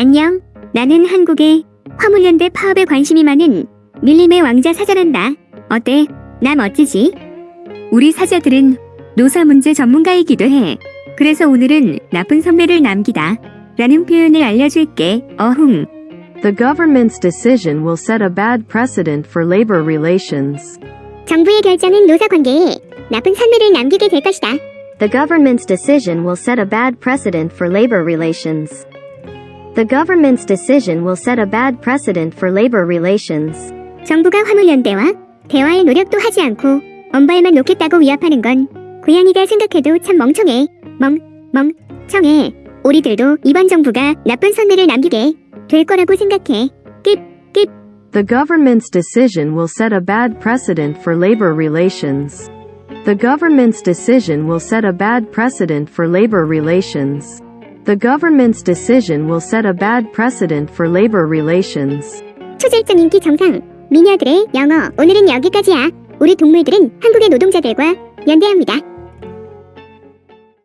안녕. 나는 한국의 화물연대 파업에 관심이 많은 밀림의 왕자 사자란다. 어때? 나 멋지지? 우리 사자들은 노사 문제 전문가이기도 해. 그래서 오늘은 나쁜 선배를 남기다. 라는 표현을 알려줄게. 어흥. The government's decision will set a bad precedent for labor relations. 정부의 결정은 노사 관계에 나쁜 선배를 남기게 될 것이다. The government's decision will set a bad precedent for labor relations. The government's decision will set a bad precedent for labor relations. 정부가 화물연대와 대화의 노력도 하지 않고 언발만 놓겠다고 위협하는 건 고양이가 생각해도 참 멍청해. 멍, 멍청해. 우리들도 이번 정부가 나쁜 선배를 남기게 될 거라고 생각해. 끝, 끝. The government's decision will set a bad precedent for labor relations. The government's decision will set a bad precedent for labor relations. The government's decision will set a bad precedent for labor relations. 초절정 인기 정상. 미녀들의 영어. 오늘은 여기까지야. 우리 동물들은 한국의 노동자들과 연대합니다.